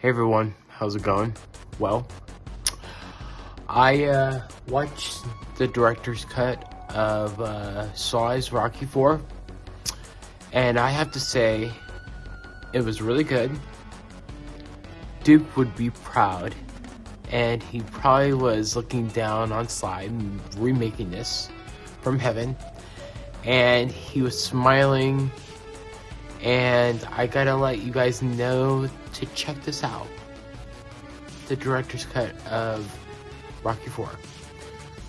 Hey everyone, how's it going? Well, I uh, watched the director's cut of uh, Sly's Rocky 4, and I have to say, it was really good. Duke would be proud, and he probably was looking down on Sly remaking this from heaven, and he was smiling and I gotta let you guys know to check this out. The director's cut of Rocky 4.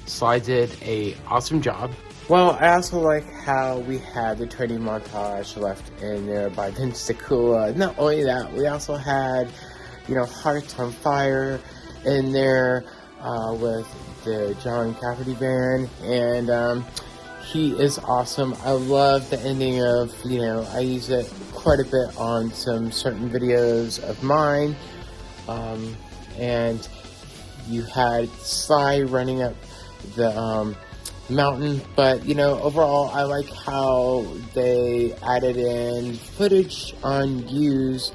Sly did a awesome job. Well, I also like how we had the training montage left in there by Vince DiCola. Not only that, we also had, you know, Hearts on Fire in there uh, with the John Cafferty band, and um, he is awesome. I love the ending of, you know, I use it quite a bit on some certain videos of mine. Um, and you had Sly running up the um, mountain, but you know, overall, I like how they added in footage unused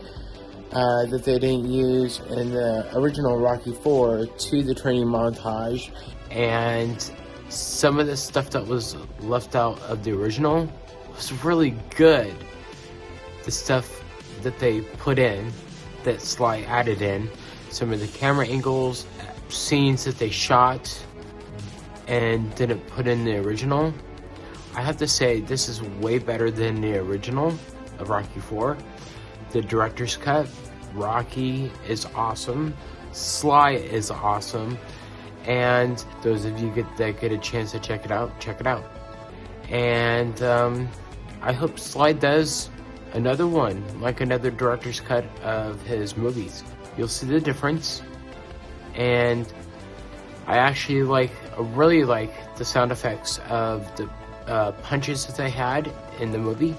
uh, that they didn't use in the original Rocky 4 to the training montage. And some of the stuff that was left out of the original was really good. The stuff that they put in, that Sly added in, some of the camera angles, scenes that they shot and didn't put in the original. I have to say, this is way better than the original of Rocky 4. The director's cut, Rocky is awesome. Sly is awesome and those of you get that get a chance to check it out, check it out. And um, I hope Sly does another one, like another director's cut of his movies. You'll see the difference. And I actually like, really like the sound effects of the uh, punches that they had in the movie.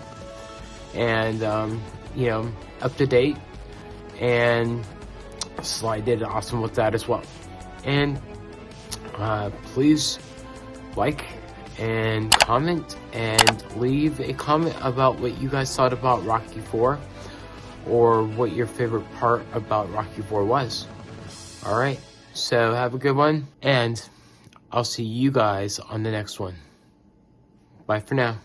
And, um, you know, up to date. And Sly did awesome with that as well. And uh, please like and comment and leave a comment about what you guys thought about Rocky 4 or what your favorite part about Rocky 4 was. Alright, so have a good one and I'll see you guys on the next one. Bye for now.